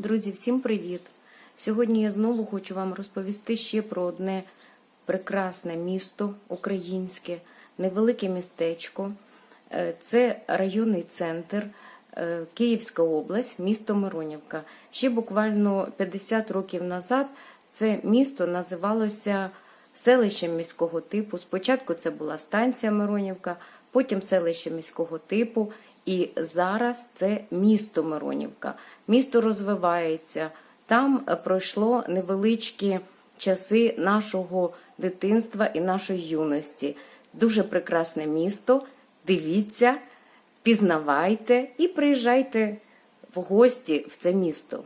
Друзі, всім привіт! Сьогодні я знову хочу вам розповісти ще про одне прекрасне місто українське, невелике містечко. Е, Це районний центр, е, Київська область, місто Миронівка. Ще буквально 50 років назад це місто називалося селищем міського типу. Спочатку це була станція Миронівка, потім селище міського типу. І зараз це місто Миронівка. Місто розвивається. Там е, пройшло невеличкі часи нашого дитинства і нашої юності. Дуже прекрасне місто. Дивіться, пізнавайте і приїжджайте в гості в це місто.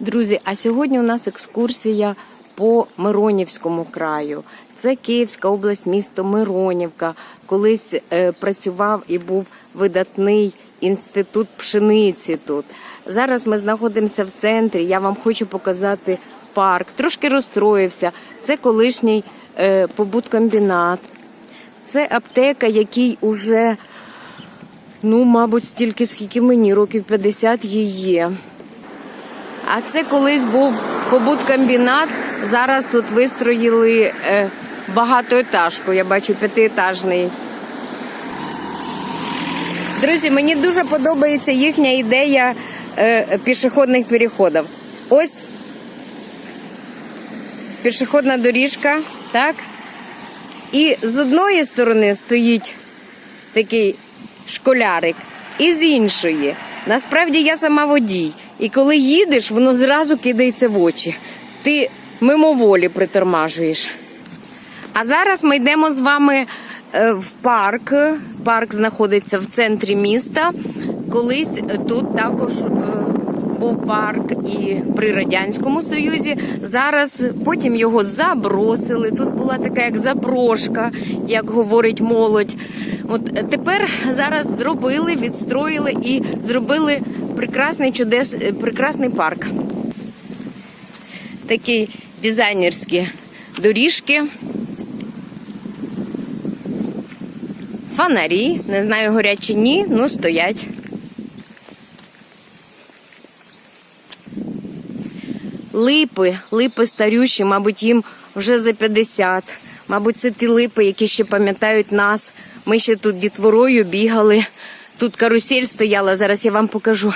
Друзі, а сьогодні у нас екскурсія по Миронівському краю. Це Київська область, місто Миронівка. Колись е, працював і був видатний інститут пшениці тут. Зараз ми знаходимося в центрі. Я вам хочу показати парк. Трошки розстроївся. Це колишній е, побуткомбінат. Це аптека, який уже, ну, мабуть, стільки, скільки мені, років 50 їй є. А це колись був побуткомбінат. Зараз тут вистроїли е, багатоетажку, я бачу п'ятиетажний. Друзі, мені дуже подобається їхня ідея е, пішохідних переходів. Ось пішохідна доріжка, так? І з одної сторони стоїть такий школярик, і з іншої. Насправді я сама водій. І коли їдеш, воно зразу кидається в очі. Ти мимоволі притормажуєш. А зараз ми йдемо з вами е, в парк. Парк знаходиться в центрі міста. Колись тут також е, був парк і при Радянському Союзі. Зараз потім його забросили. Тут була така як заброшка, як говорить молодь. От тепер зараз зробили, відстроїли і зробили прекрасний чудес, е, прекрасний парк. Такі дизайнерські доріжки. Фонарі, не знаю, горять чи ні, ну стоять. Липи, липи старющі, мабуть, їм вже за 50. Мабуть, це ті липи, які ще пам'ятають нас. Ми ще тут дітворою бігали. Тут карусель стояла, зараз я вам покажу.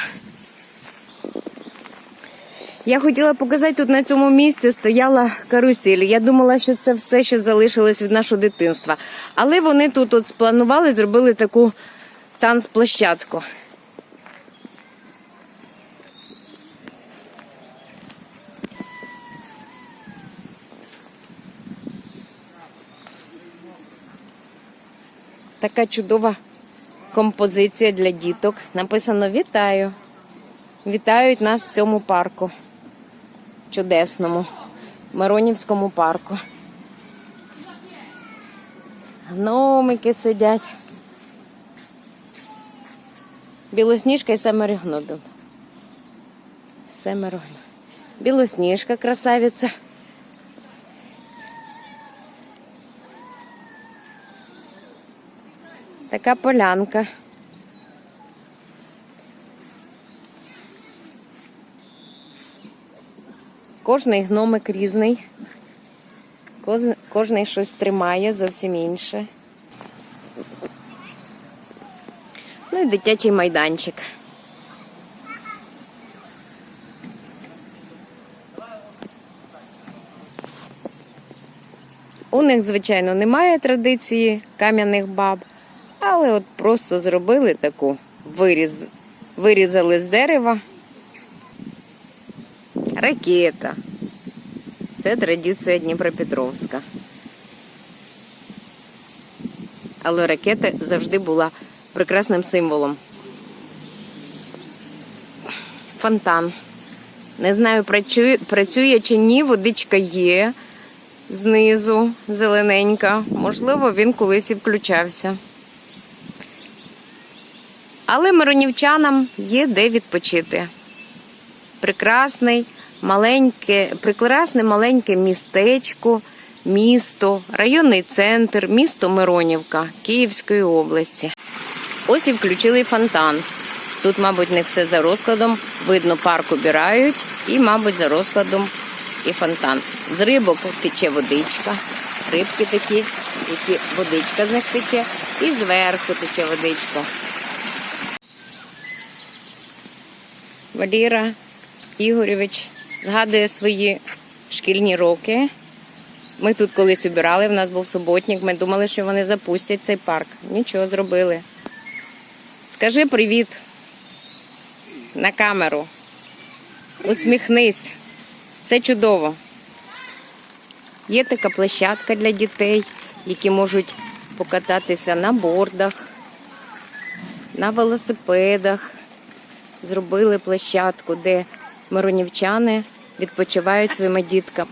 Я хотіла показати, тут на цьому місці стояла карусель. Я думала, що це все, що залишилось від нашого дитинства. Але вони тут от спланували, зробили таку танцплощадку. Така чудова композиція для діток. Написано Вітаю. Вітають нас в цьому парку. Чудесному, Миронівському парку. Гномики сидять. Білосніжка і семеро гномів. Семеро. Білосніжка красавиця. Така полянка. Кожний гномик різний. Кожний щось тримає зовсім інше. Ну і дитячий майданчик. У них, звичайно, немає традиції кам'яних баб, але от просто зробили таку виріз, вирізали з дерева. Ракета. Це традиція Дніпропетровська. Але ракета завжди була прекрасним символом. Фонтан. Не знаю, працює, чи ні, водичка є знизу, зелененька. Можливо, він колись і включався. Але миронівчанам є де відпочити. Прекрасний, маленьке, прекрасне маленьке містечко, місто, районний центр, місто Миронівка Київської області. Ось і включили фонтан. Тут, мабуть, не все за розкладом. Видно, парк убирають і, мабуть, за розкладом і фонтан. З рибок тече водичка. Рибки такі, які водичка з них тече, і зверху тече водичка. Валіра Ігоревич згадує свої шкільні роки. Ми тут колись убирали, в нас був суботник. Ми думали, що вони запустять цей парк. Нічого зробили. Скажи привіт на камеру. Усміхнись. Все чудово. Є така площадка для дітей, які можуть покататися на бордах, на велосипедах. Зробили площадку, де миронівчани відпочивають своїми дітками.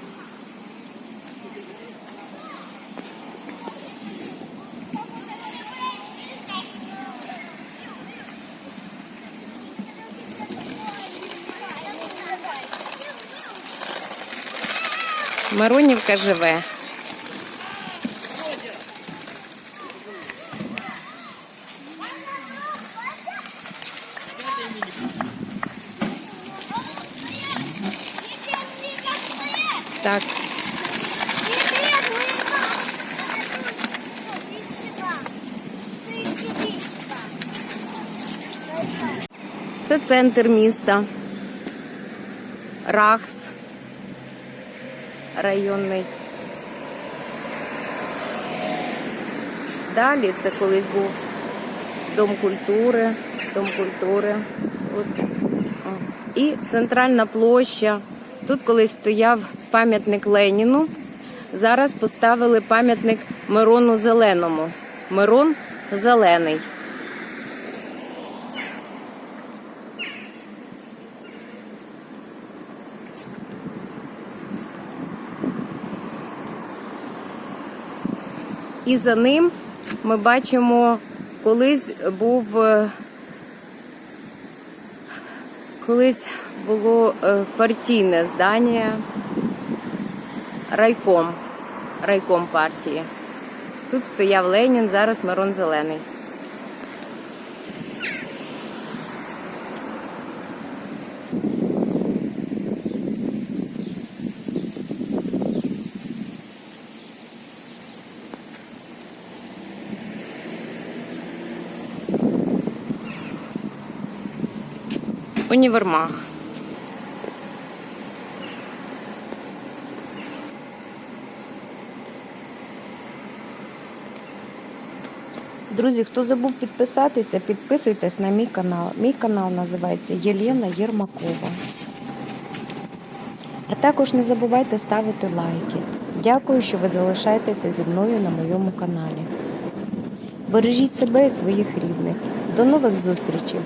Миронівка живе. Так, це центр міста. Рахс районний. Далі це колись був Дом культури, Дом культури. І центральна площа. Тут колись стояв пам'ятник Леніну. Зараз поставили пам'ятник Мирону Зеленому. Мирон зелений. І за ним ми бачимо, колись був е, колись було е, партійне здання райком, райком партії. Тут стояв Ленін, зараз Мирон Зелений. Універмаг. Друзі, хто забув підписатися, підписуйтесь на мій канал. Мій канал називається Єлена Єрмакова. А також не забувайте ставити лайки. Дякую, що ви залишаєтеся зі мною на моєму каналі. Бережіть себе і своїх рідних. До нових зустрічей!